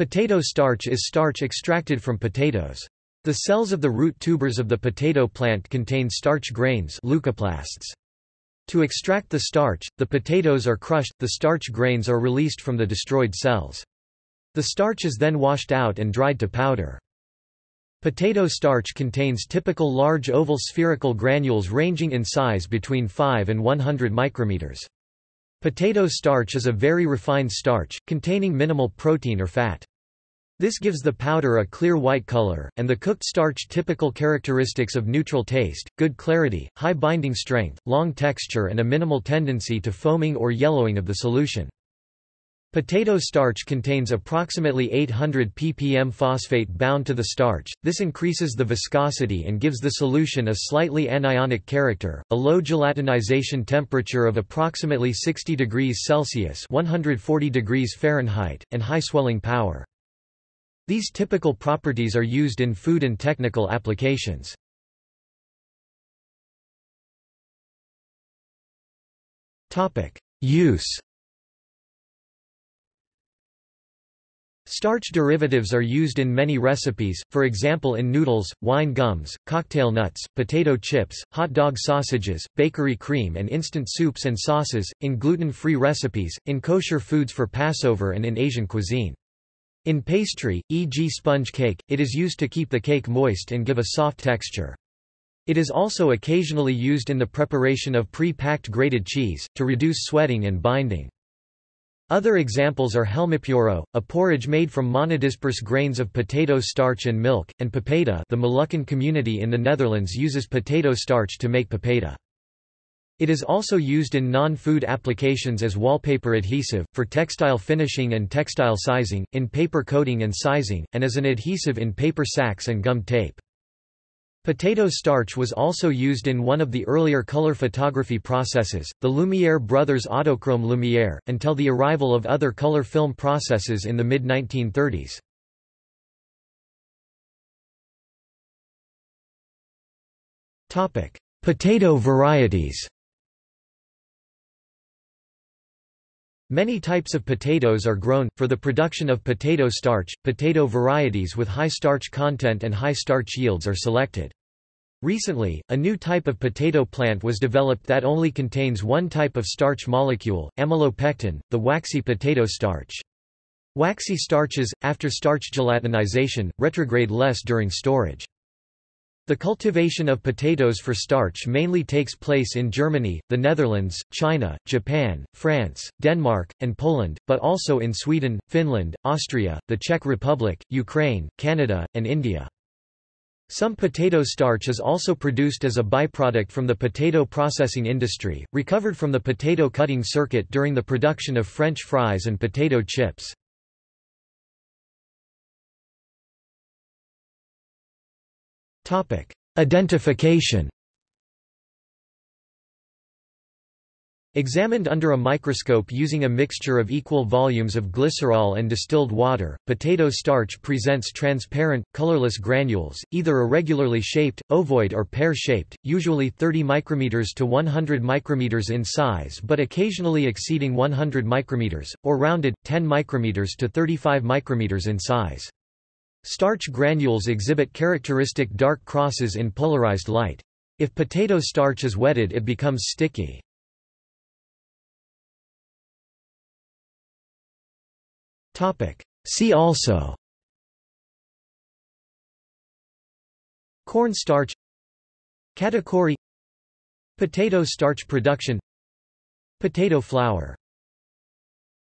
Potato starch is starch extracted from potatoes. The cells of the root tubers of the potato plant contain starch grains leucoplasts. To extract the starch, the potatoes are crushed, the starch grains are released from the destroyed cells. The starch is then washed out and dried to powder. Potato starch contains typical large oval spherical granules ranging in size between 5 and 100 micrometers. Potato starch is a very refined starch, containing minimal protein or fat. This gives the powder a clear white color, and the cooked starch typical characteristics of neutral taste, good clarity, high binding strength, long texture and a minimal tendency to foaming or yellowing of the solution. Potato starch contains approximately 800 ppm phosphate bound to the starch, this increases the viscosity and gives the solution a slightly anionic character, a low gelatinization temperature of approximately 60 degrees Celsius 140 degrees Fahrenheit, and high swelling power. These typical properties are used in food and technical applications. Use Starch derivatives are used in many recipes, for example in noodles, wine gums, cocktail nuts, potato chips, hot dog sausages, bakery cream and instant soups and sauces, in gluten-free recipes, in kosher foods for Passover and in Asian cuisine. In pastry, e.g. sponge cake, it is used to keep the cake moist and give a soft texture. It is also occasionally used in the preparation of pre-packed grated cheese, to reduce sweating and binding. Other examples are helmipuuro, a porridge made from monodisperse grains of potato starch and milk, and papeda the Moluccan community in the Netherlands uses potato starch to make papeda. It is also used in non-food applications as wallpaper adhesive, for textile finishing and textile sizing, in paper coating and sizing, and as an adhesive in paper sacks and gum tape. Potato starch was also used in one of the earlier color photography processes, the Lumiere brothers Autochrome Lumiere, until the arrival of other color film processes in the mid-1930s. Potato varieties Many types of potatoes are grown, for the production of potato starch, potato varieties with high starch content and high starch yields are selected. Recently, a new type of potato plant was developed that only contains one type of starch molecule, amylopectin, the waxy potato starch. Waxy starches, after starch gelatinization, retrograde less during storage. The cultivation of potatoes for starch mainly takes place in Germany, the Netherlands, China, Japan, France, Denmark, and Poland, but also in Sweden, Finland, Austria, the Czech Republic, Ukraine, Canada, and India. Some potato starch is also produced as a byproduct from the potato processing industry, recovered from the potato cutting circuit during the production of French fries and potato chips. Identification Examined under a microscope using a mixture of equal volumes of glycerol and distilled water, potato starch presents transparent, colorless granules, either irregularly shaped, ovoid or pear-shaped, usually 30 micrometers to 100 micrometers in size but occasionally exceeding 100 micrometers, or rounded, 10 micrometers to 35 micrometers in size. Starch granules exhibit characteristic dark crosses in polarized light. If potato starch is wetted it becomes sticky. See also. Corn starch. Katakuri Potato starch production. Potato flour